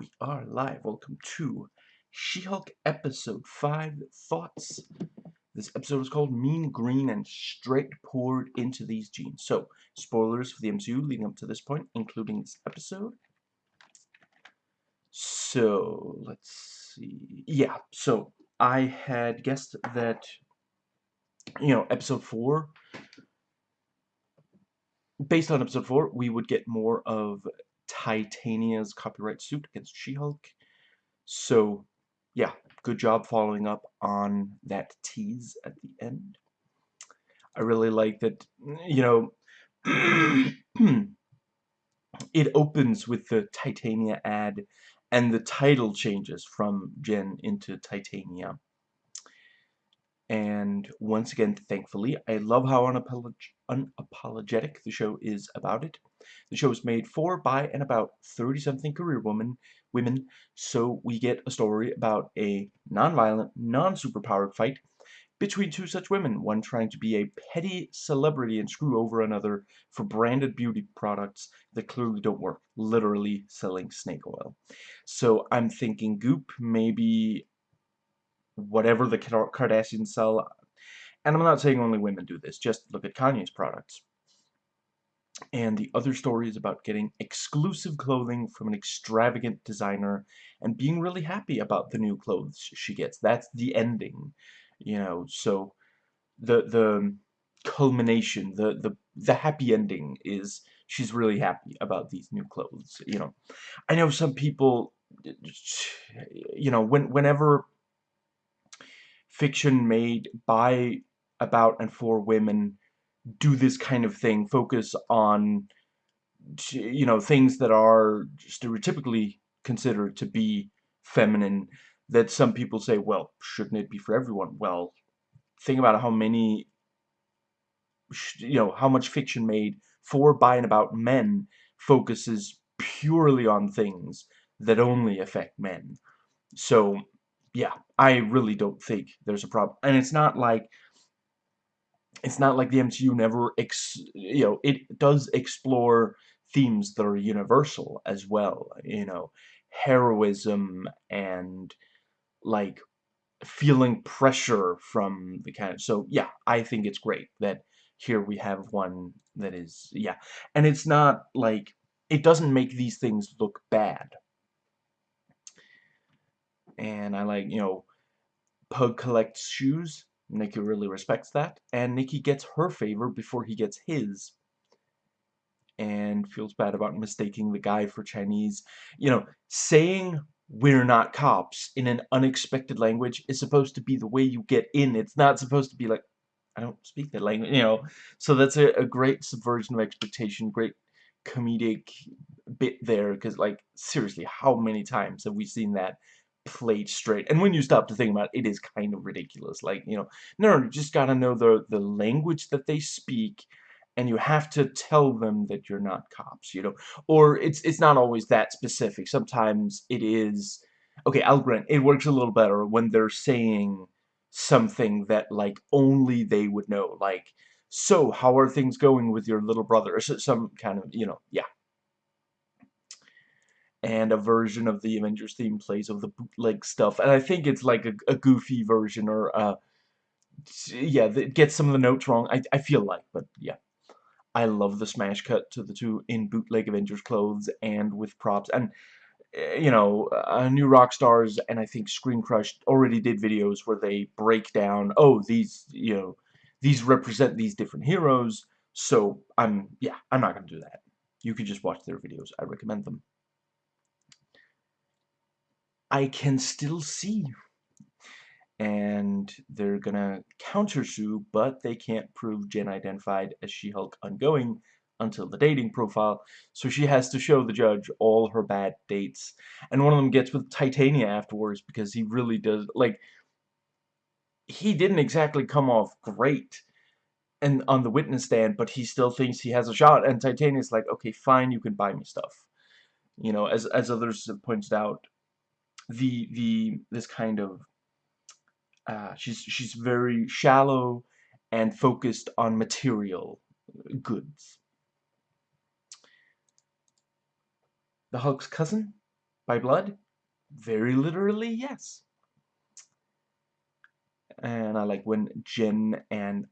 We are live. Welcome to She-Hulk Episode 5 Thoughts. This episode is called Mean Green and Straight Poured into These Jeans. So, spoilers for the MCU leading up to this point, including this episode. So, let's see. Yeah, so I had guessed that, you know, Episode 4, based on Episode 4, we would get more of Titania's copyright suit against She-Hulk. So, yeah, good job following up on that tease at the end. I really like that, you know, it opens with the Titania ad and the title changes from Jen into Titania. And once again, thankfully, I love how unapolog unapologetic the show is about it. The show is made for, by, and about 30-something career women, women, so we get a story about a non-violent, non-superpowered fight between two such women, one trying to be a petty celebrity and screw over another for branded beauty products that clearly don't work, literally selling snake oil. So I'm thinking Goop, maybe whatever the Kardashians sell. And I'm not saying only women do this, just look at Kanye's products. And the other story is about getting exclusive clothing from an extravagant designer and being really happy about the new clothes she gets. That's the ending, you know, so the the culmination, the the the happy ending is she's really happy about these new clothes, you know. I know some people you know, when whenever fiction made by, about, and for women do this kind of thing, focus on, you know, things that are stereotypically considered to be feminine, that some people say, well, shouldn't it be for everyone? Well, think about how many, you know, how much fiction made for, by, and about men focuses purely on things that only affect men. So, yeah, I really don't think there's a problem. And it's not like it's not like the MCU never ex you know, it does explore themes that are universal as well, you know, heroism and like feeling pressure from the kind of so yeah, I think it's great that here we have one that is yeah. And it's not like it doesn't make these things look bad and I like, you know, Pug collects shoes. Nikki really respects that. And Nikki gets her favor before he gets his. And feels bad about mistaking the guy for Chinese. You know, saying we're not cops in an unexpected language is supposed to be the way you get in. It's not supposed to be like, I don't speak that language, you know. So that's a, a great subversion of expectation, great comedic bit there. Because, like, seriously, how many times have we seen that played straight. And when you stop to think about it, it is kind of ridiculous. Like, you know, no, you just gotta know the, the language that they speak, and you have to tell them that you're not cops, you know. Or it's it's not always that specific. Sometimes it is, okay, I'll grant, it works a little better when they're saying something that, like, only they would know. Like, so, how are things going with your little brother? Or some kind of, you know, yeah and a version of the Avengers theme plays of the bootleg stuff. And I think it's like a, a goofy version or, uh, yeah, that gets some of the notes wrong. I, I feel like, but yeah. I love the smash cut to the two in bootleg Avengers clothes and with props. And, eh, you know, uh, New Rockstars and I think Screen Crush already did videos where they break down, oh, these, you know, these represent these different heroes. So, I'm, yeah, I'm not going to do that. You can just watch their videos. I recommend them. I can still see. And they're gonna counter Sue, but they can't prove Jen identified as She-Hulk ongoing until the dating profile, so she has to show the judge all her bad dates. And one of them gets with Titania afterwards because he really does, like, he didn't exactly come off great and on the witness stand, but he still thinks he has a shot, and Titania's like, okay, fine, you can buy me stuff. You know, as, as others have pointed out, the the this kind of uh, she's she's very shallow and focused on material goods. The Hulk's cousin By blood? Very literally, yes. And I like when Jen and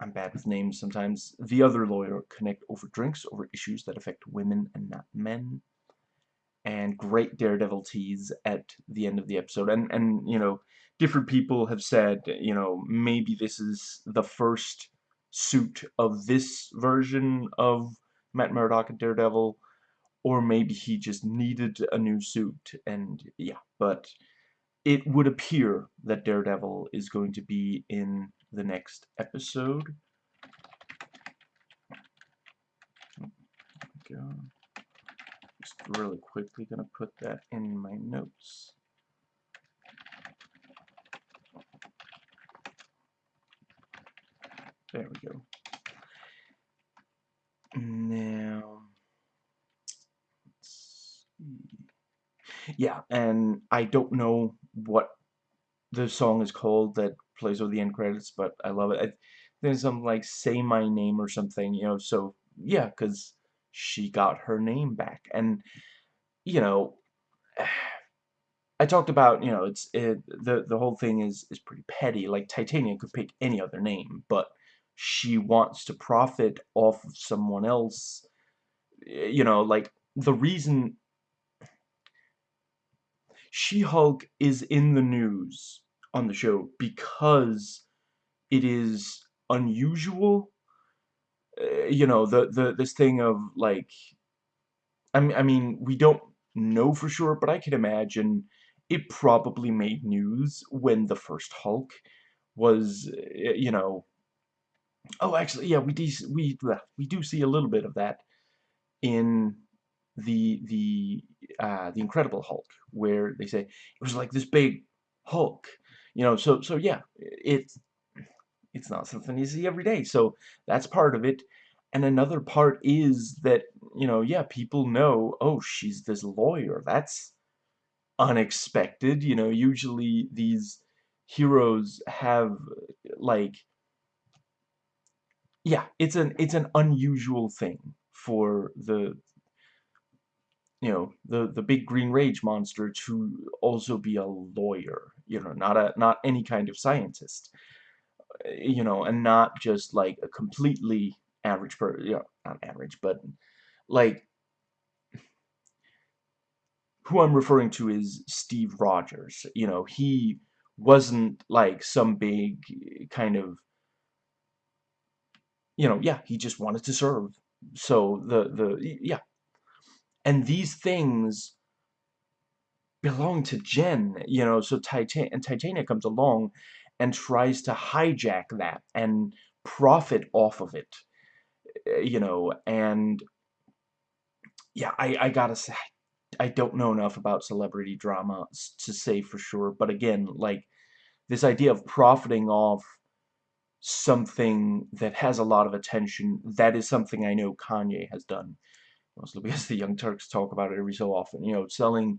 I'm bad with names sometimes. The other lawyer connect over drinks over issues that affect women and not men. And great Daredevil tease at the end of the episode. And, and you know, different people have said, you know, maybe this is the first suit of this version of Matt Murdock and Daredevil. Or maybe he just needed a new suit. And, yeah, but it would appear that Daredevil is going to be in the next episode. Go. Just really quickly gonna put that in my notes. There we go. Now, yeah, and I don't know what the song is called that plays over the end credits, but I love it. I, there's some like "Say My Name" or something, you know. So yeah, because she got her name back, and you know, I talked about you know it's it, the the whole thing is is pretty petty. Like Titania could pick any other name, but she wants to profit off of someone else. Eh, you know, like the reason She-Hulk is in the news on the show because it is unusual. You know, the, the this thing of, like, I mean, I mean, we don't know for sure, but I can imagine it probably made news when the first Hulk was, uh, you know, oh, actually, yeah, we do, we, we do see a little bit of that in the, the, uh, the Incredible Hulk, where they say, it was like this big Hulk, you know, so, so yeah, it's, it's not something you see every day. So that's part of it. And another part is that, you know, yeah, people know, oh, she's this lawyer. That's unexpected. You know, usually these heroes have, like, yeah, it's an, it's an unusual thing for the, you know, the, the big green rage monster to also be a lawyer, you know, not a, not any kind of scientist, you know, and not just like a completely average per, you know, not average, but like, who I'm referring to is Steve Rogers, you know, he wasn't like some big kind of, you know, yeah, he just wanted to serve. So the, the, yeah, and these things belong to Jen, you know, so Titan and Titania comes along and tries to hijack that and profit off of it, eh, you know, and yeah, I, I gotta say, I don't know enough about celebrity drama to say for sure, but again, like, this idea of profiting off something that has a lot of attention, that is something I know Kanye has done. Mostly because the Young Turks talk about it every so often, you know, selling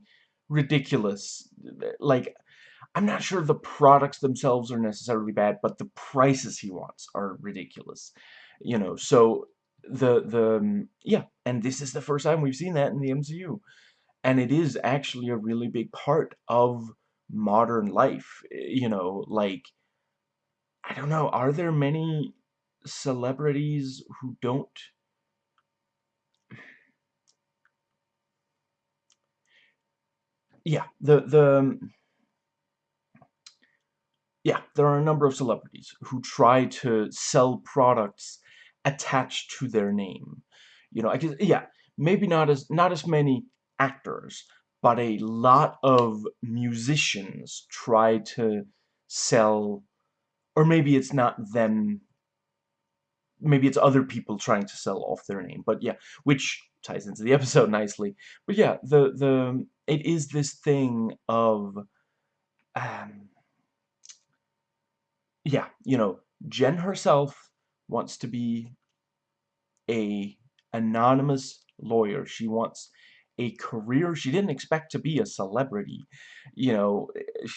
ridiculous, like, I'm not sure the products themselves are necessarily bad, but the prices he wants are ridiculous, you know, so the, the, um, yeah, and this is the first time we've seen that in the MCU, and it is actually a really big part of modern life, eh, you know, like, I don't know, are there many celebrities who don't yeah, the the um, yeah, there are a number of celebrities who try to sell products attached to their name. You know, I guess yeah, maybe not as not as many actors, but a lot of musicians try to sell or maybe it's not them maybe it's other people trying to sell off their name but yeah which ties into the episode nicely but yeah the the it is this thing of um yeah you know Jen herself wants to be a anonymous lawyer. She wants a career she didn't expect to be a celebrity you know eh,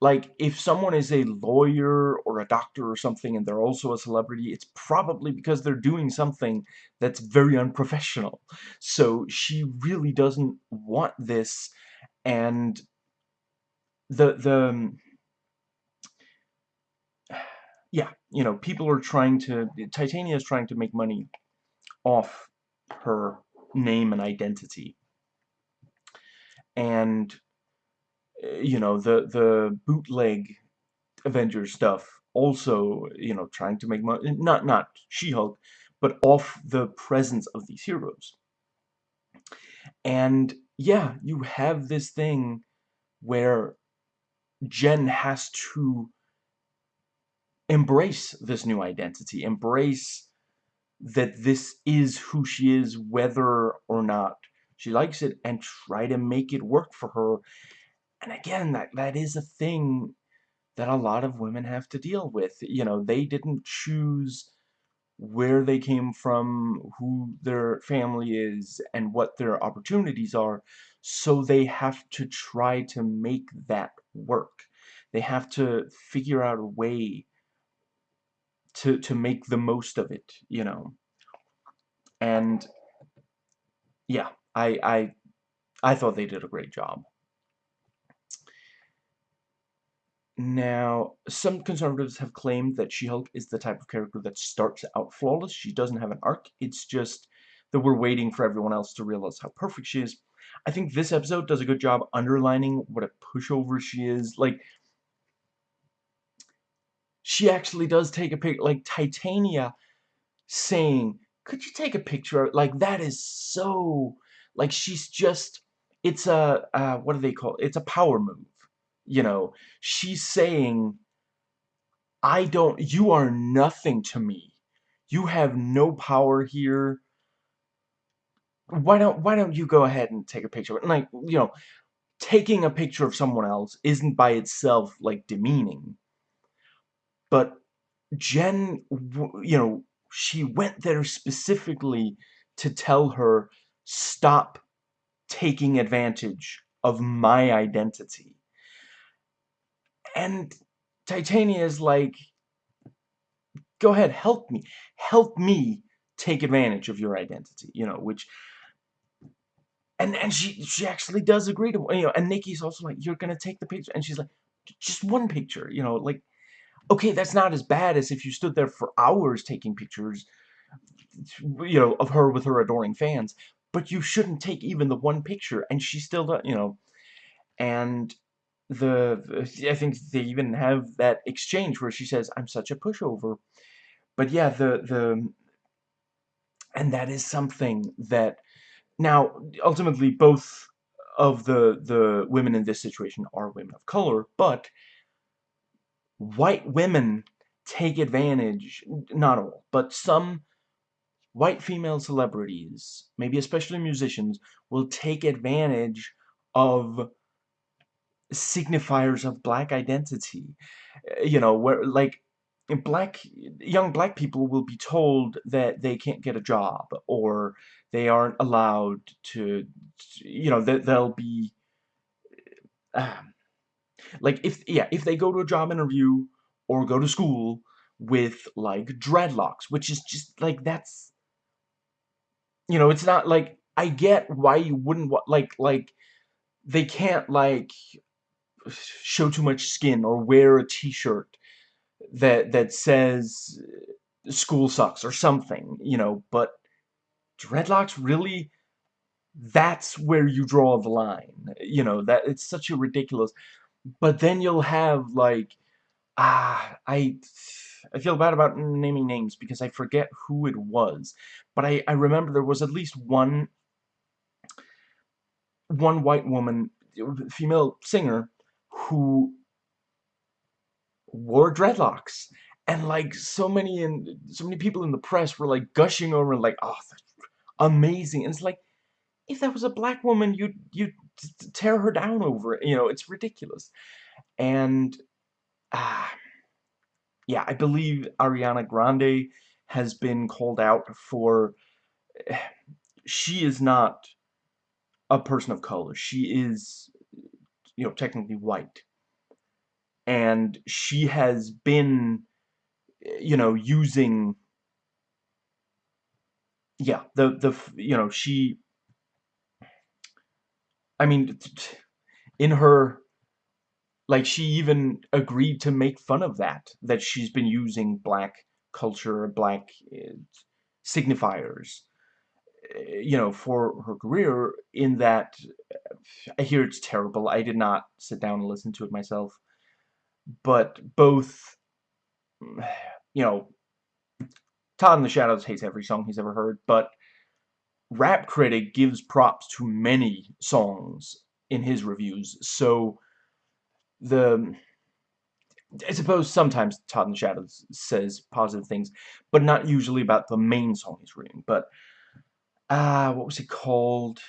like if someone is a lawyer or a doctor or something and they're also a celebrity it's probably because they're doing something that's very unprofessional. So she really doesn't want this and the the yeah you know people are trying to Titania is trying to make money off her name and identity and eh, you know, the the bootleg Avengers stuff also, you know, trying to make money, eh, not, not She-Hulk, but off the presence of these heroes. And, yeah, you have this thing where Jen has to embrace this new identity, embrace that this is who she is, whether or not she likes it, and try to make it work for her and again, that, that is a thing that a lot of women have to deal with. You know, they didn't choose where they came from, who their family is, and what their opportunities are, so they have to try to make that work. They have to figure out a way to, to make the most of it, you know. And, yeah, I, I, I thought they did a great job. Now, some conservatives have claimed that She-Hulk is the type of character that starts out flawless. She doesn't have an arc. It's just that we're waiting for everyone else to realize how perfect she is. I think this episode does a good job underlining what a pushover she is. Like, she actually does take a picture, Like, Titania saying, could you take a picture? Like, that is so... Like, she's just... It's a... Uh, what do they call it? It's a power move you know, she's saying, I don't, you are nothing to me. You have no power here. Why don't, why don't you go ahead and take a picture? And like, you know, taking a picture of someone else isn't by itself, like, demeaning. But Jen, you know, she went there specifically to tell her, stop taking advantage of my identity. And Titania is like, go ahead, help me. Help me take advantage of your identity, you know, which and and she she actually does agree to you know and Nikki's also like you're gonna take the picture and she's like just one picture you know like okay that's not as bad as if you stood there for hours taking pictures you know of her with her adoring fans but you shouldn't take even the one picture and she still does you know and the I think they even have that exchange where she says, "I'm such a pushover," but yeah, the the and that is something that now ultimately both of the the women in this situation are women of color, but white women take advantage, not all, but some white female celebrities, maybe especially musicians, will take advantage of signifiers of black identity. Eh, you know, where like black young black people will be told that they can't get a job or they aren't allowed to you know that they'll be um, like if yeah if they go to a job interview or go to school with like dreadlocks which is just like that's you know it's not like I get why you wouldn't want like like they can't like show too much skin or wear a t-shirt that that says uh, school sucks or something, you know, but dreadlocks really that's where you draw the line. You know, that it's such a ridiculous but then you'll have like ah I I feel bad about naming names because I forget who it was. But I, I remember there was at least one one white woman, female singer, who wore dreadlocks and like so many and so many people in the press were like gushing over like oh amazing and it's like if that was a black woman you'd you'd tear her down over it you know it's ridiculous. And ah yeah I believe Ariana Grande has been called out for she is not a person of color. She is you know technically white. And she has been you know using yeah the the you know she I mean in her like she even agreed to make fun of that that she's been using black culture black uh, signifiers uh, you know for her career in that I hear it's terrible. I did not sit down and listen to it myself. But both you know Todd in the Shadows hates every song he's ever heard but Rap Critic gives props to many songs in his reviews so the I suppose sometimes Todd in the Shadows says positive things, but not usually about the main song he's reading. But uh, what was it called?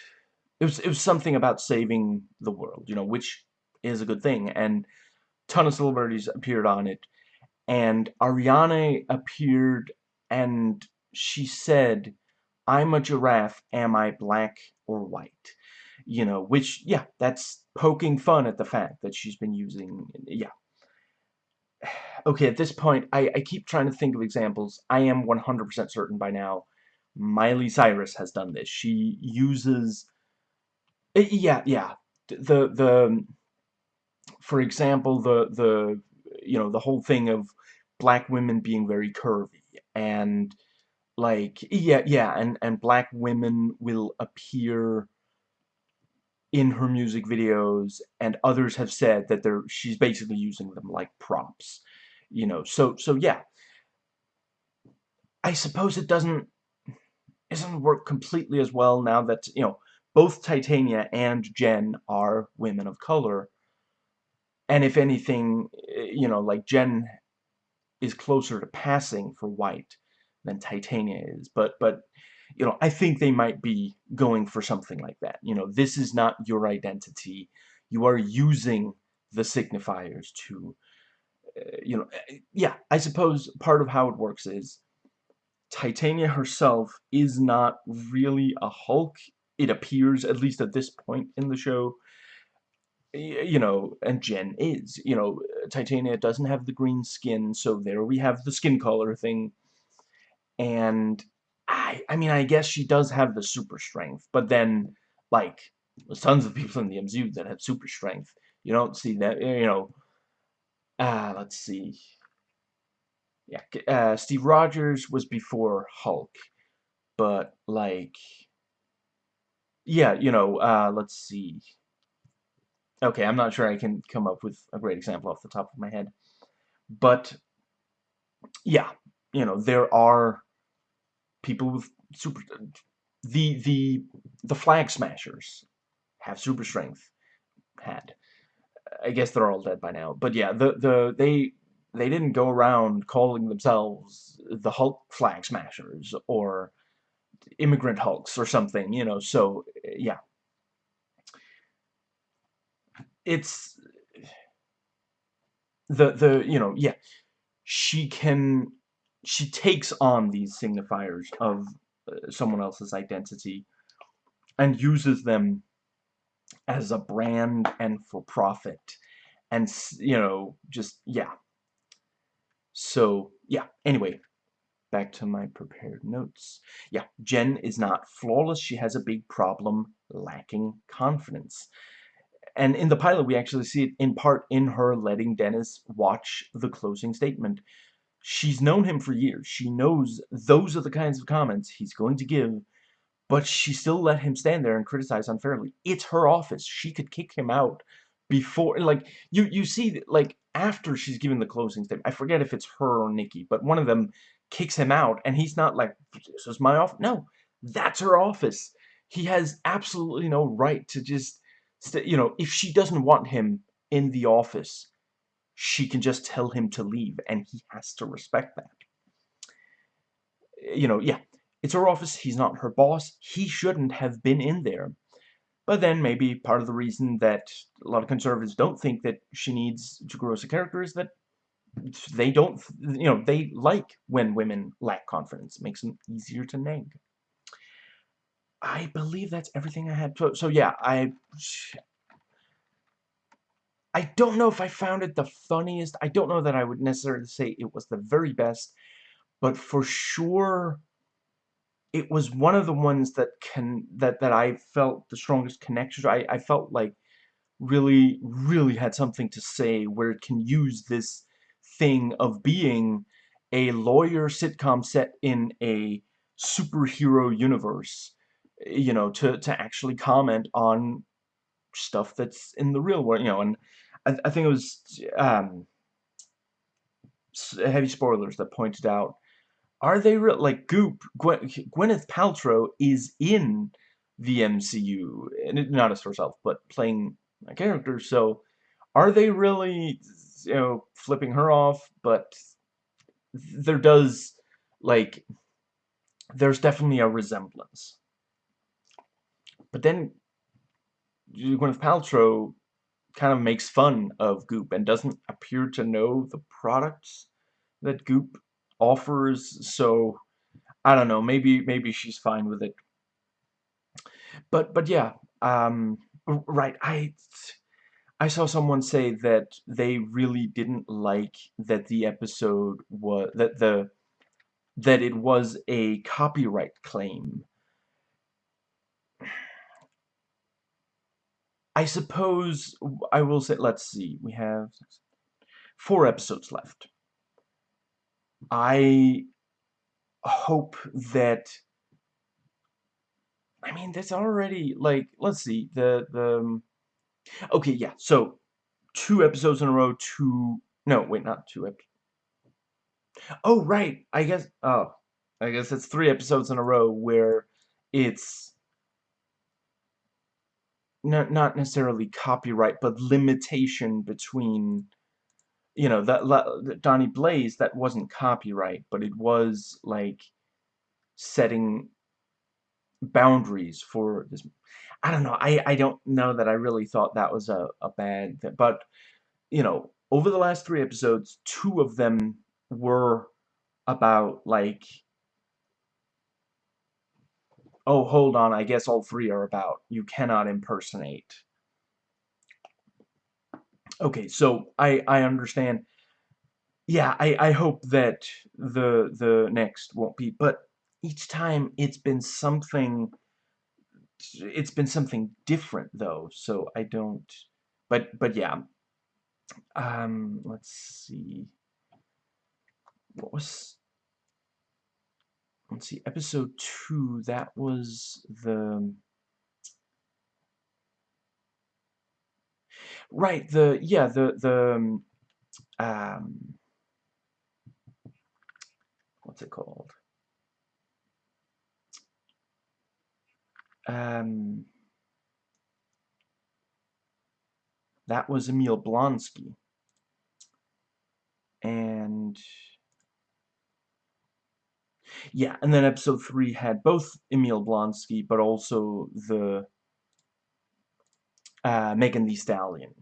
It was it was something about saving the world, you know, which is a good thing. And ton of celebrities appeared on it, and Ariana appeared, and she said, "I'm a giraffe. Am I black or white?" You know, which yeah, that's poking fun at the fact that she's been using yeah okay, at this point, I, I keep trying to think of examples. I am 100% certain by now Miley Cyrus has done this. She uses... Eh, yeah, yeah. The, the, for example, the, the, you know, the whole thing of black women being very curvy and like yeah yeah and and black women will appear in her music videos and others have said that they're she's basically using them like props you know so so yeah. I suppose it doesn't it doesn't work completely as well now that you know both Titania and Jen are women of color. And if anything eh, you know like Jen is closer to passing for white than Titania is but but you know, I think they might be going for something like that. You know, this is not your identity. You are using the signifiers to, uh, you know, eh, yeah, I suppose part of how it works is Titania herself is not really a Hulk. It appears, at least at this point in the show, you know, and Jen is. You know, Titania doesn't have the green skin, so there we have the skin color thing. And I, I mean, I guess she does have the super strength, but then, like, there's tons of people in the MCU that have super strength. You don't see that, you know. Uh, let's see. Yeah, uh, Steve Rogers was before Hulk, but, like, yeah, you know, uh, let's see. Okay, I'm not sure I can come up with a great example off the top of my head. But, yeah, you know, there are people with super the the the flag smashers have super strength had. I guess they're all dead by now but yeah the the they they didn't go around calling themselves the Hulk flag smashers or immigrant Hulks or something you know so yeah. It's the the you know yeah she can she takes on these signifiers of uh, someone else's identity and uses them as a brand and for profit and you know just yeah. So yeah anyway back to my prepared notes. Yeah Jen is not flawless. She has a big problem lacking confidence. And in the pilot we actually see it in part in her letting Dennis watch the closing statement she's known him for years. She knows those are the kinds of comments he's going to give, but she still let him stand there and criticize unfairly. It's her office. She could kick him out before, like, you, you see, like, after she's given the closing statement, I forget if it's her or Nikki, but one of them kicks him out, and he's not like, this is my office. No, that's her office. He has absolutely no right to just, you know, if she doesn't want him in the office, she can just tell him to leave, and he has to respect that. You know, yeah, it's her office, he's not her boss, he shouldn't have been in there. But then maybe part of the reason that a lot of conservatives don't think that she needs to grow as a character is that they don't, you know, they like when women lack confidence. It makes them easier to nag. I believe that's everything I had. So, so yeah, I I don't know if I found it the funniest. I don't know that I would necessarily say it was the very best, but for sure it was one of the ones that can that that I felt the strongest connection. I I felt like really really had something to say where it can use this thing of being a lawyer sitcom set in a superhero universe you know to to actually comment on stuff that's in the real world you know and I, I think it was um heavy spoilers that pointed out are they real? Like Goop, Gwen, Gwyneth Paltrow is in the MCU, and not as herself, but playing a character. So, are they really, you know, flipping her off? But there does, like, there's definitely a resemblance. But then Gwyneth Paltrow kind of makes fun of Goop and doesn't appear to know the products that Goop offers, so I don't know, maybe maybe she's fine with it. But but yeah, um, right, I I saw someone say that they really didn't like that the episode was that the that it was a copyright claim. I suppose I will say, let's see, we have four episodes left. I hope that I mean that's already like let's see the the um, okay yeah so two episodes in a row two no wait not two episodes oh right I guess oh I guess it's three episodes in a row where it's not necessarily copyright but limitation between you know, that, Donnie Blaze, that wasn't copyright, but it was, like, setting boundaries for this. I don't know. I, I don't know that I really thought that was a, a bad thing. But, you know, over the last three episodes, two of them were about, like, oh, hold on, I guess all three are about you cannot impersonate Okay, so I I understand. Yeah, I I hope that the the next won't be, but each time it's been something. It's been something different though, so I don't. But but yeah. Um, let's see. What was? Let's see. Episode two. That was the. Right, the yeah, the the um, um what's it called? Um that was Emil Blonsky. And yeah, and then episode 3 had both Emil Blonsky but also the uh, Megan Thee Stallion,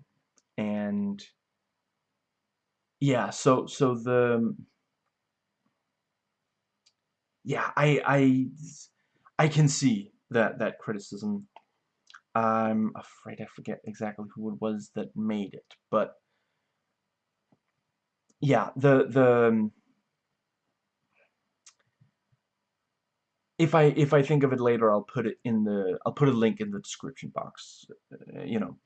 and yeah, so so the yeah, I I I can see that that criticism. I'm afraid I forget exactly who it was that made it, but yeah, the the if I if I think of it later, I'll put it in the I'll put a link in the description box, uh, you know,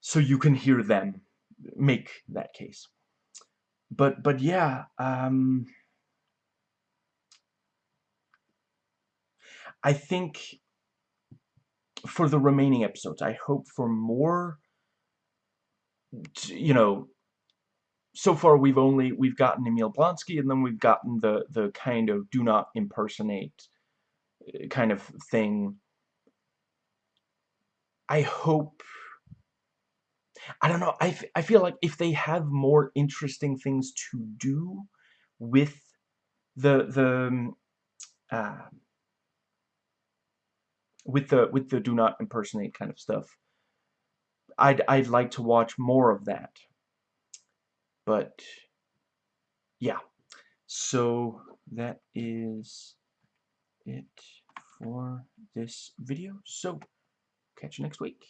so you can hear them make that case. But but yeah, um, I think for the remaining episodes, I hope for more. You know, so far we've only we've gotten Emil Blonsky and then we've gotten the the kind of do not impersonate uh, kind of thing. I hope I don't know I, I feel like if they have more interesting things to do with the the um, uh, with the with the do not impersonate kind of stuff I'd I'd like to watch more of that but, yeah. So, that is it for this video. So, catch you next week.